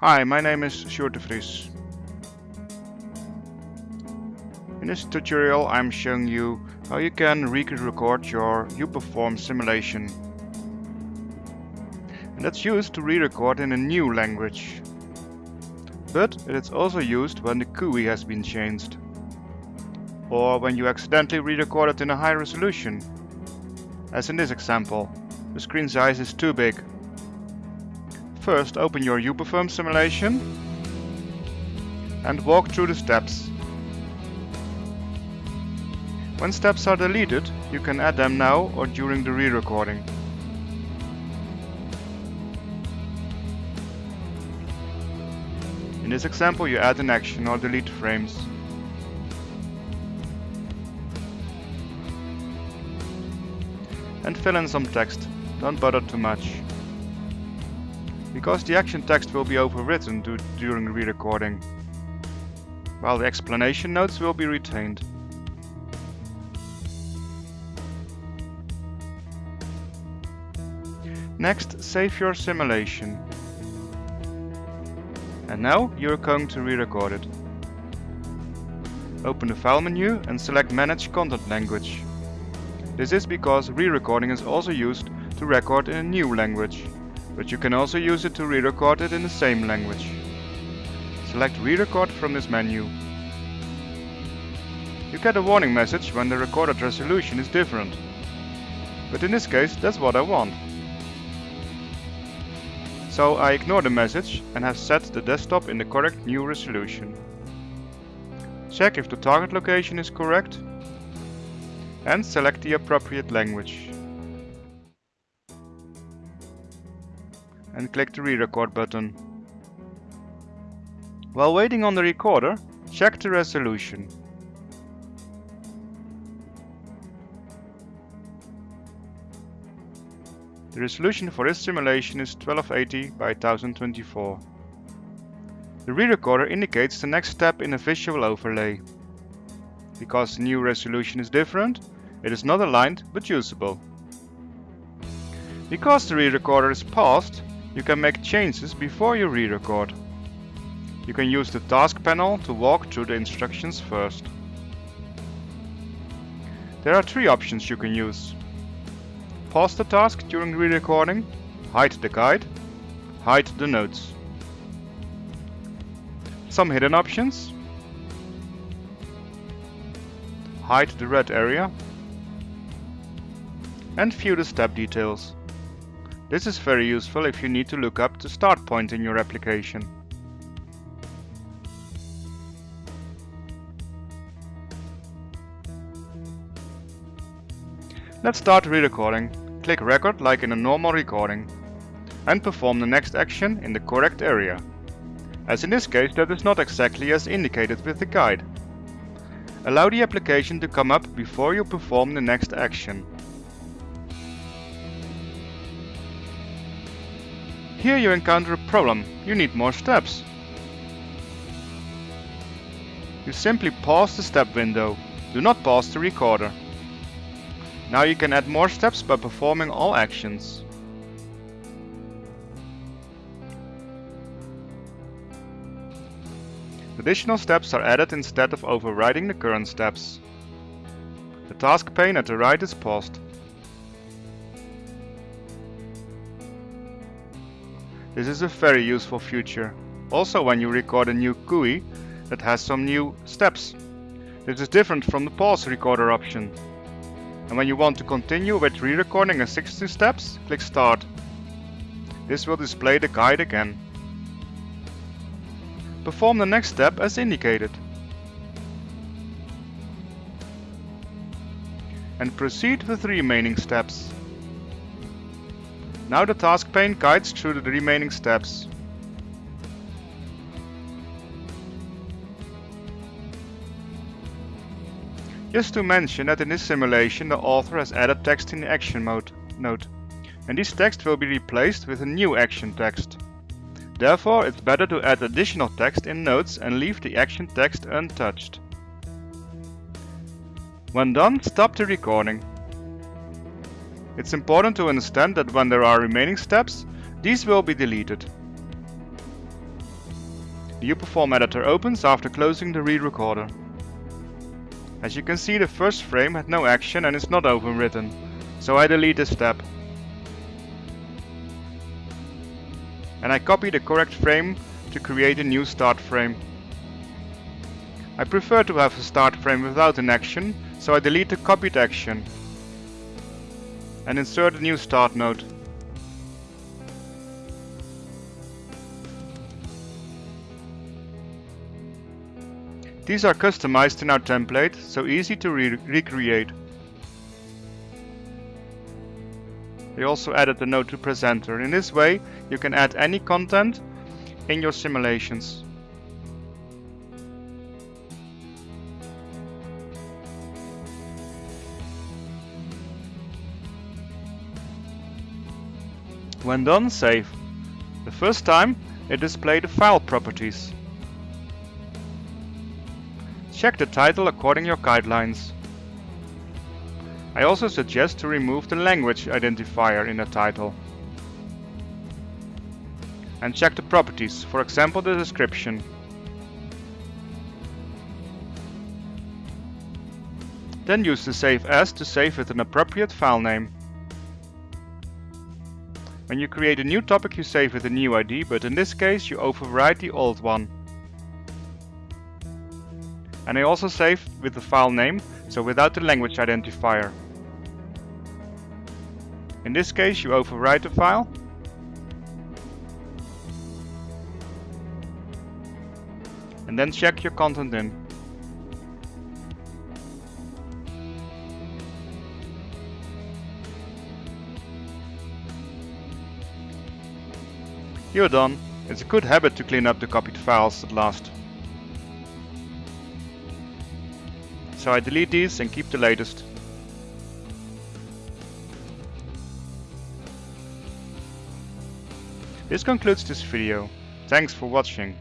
Hi, my name is Sjoerd de Vries. In this tutorial I'm showing you how you can re-record your uPerform simulation. And that's used to re-record in a new language. But it is also used when the GUI has been changed. Or when you accidentally re-record it in a high resolution. As in this example, the screen size is too big First open your uPerform simulation and walk through the steps. When steps are deleted, you can add them now or during the re-recording. In this example you add an action or delete frames. And fill in some text, don't bother too much because the action text will be overwritten during re-recording, while the explanation notes will be retained. Next, save your simulation. And now you're going to re-record it. Open the File menu and select Manage Content Language. This is because re-recording is also used to record in a new language but you can also use it to re-record it in the same language. Select re-record from this menu. You get a warning message when the recorded resolution is different. But in this case, that's what I want. So I ignore the message and have set the desktop in the correct new resolution. Check if the target location is correct and select the appropriate language. And click the re-record button. While waiting on the recorder, check the resolution. The resolution for this simulation is 1280 by 1024. The re-recorder indicates the next step in a visual overlay. Because the new resolution is different, it is not aligned but usable. Because the re-recorder is paused, you can make changes before you re-record. You can use the task panel to walk through the instructions first. There are three options you can use. Pause the task during re-recording, hide the guide, hide the notes. Some hidden options. Hide the red area and view the step details. This is very useful if you need to look up the start point in your application. Let's start re-recording. Click record like in a normal recording and perform the next action in the correct area. As in this case that is not exactly as indicated with the guide. Allow the application to come up before you perform the next action. Here you encounter a problem. You need more steps. You simply pause the step window. Do not pause the recorder. Now you can add more steps by performing all actions. Additional steps are added instead of overriding the current steps. The task pane at the right is paused. This is a very useful feature. Also when you record a new GUI that has some new steps. This is different from the pause recorder option. And when you want to continue with re-recording a 60 steps, click start. This will display the guide again. Perform the next step as indicated. And proceed with the remaining steps. Now the task pane guides through the remaining steps. Just to mention that in this simulation the author has added text in the action mode note, and this text will be replaced with a new action text. Therefore it's better to add additional text in notes and leave the action text untouched. When done, stop the recording. It's important to understand that when there are remaining steps, these will be deleted. The uPerform editor opens after closing the re-recorder. As you can see the first frame had no action and is not overwritten, so I delete this step. And I copy the correct frame to create a new start frame. I prefer to have a start frame without an action, so I delete the copied action and insert a new start node. These are customized in our template, so easy to re recreate. We also added the node to presenter. In this way, you can add any content in your simulations. When done, save. The first time, it displayed the file properties. Check the title according to your guidelines. I also suggest to remove the language identifier in the title. And check the properties, for example the description. Then use the save as to save with an appropriate file name. When you create a new topic you save with a new ID, but in this case you overwrite the old one and I also saved with the file name, so without the language identifier. In this case you overwrite the file and then check your content in. You're done. It's a good habit to clean up the copied files at last. So I delete these and keep the latest. This concludes this video. Thanks for watching.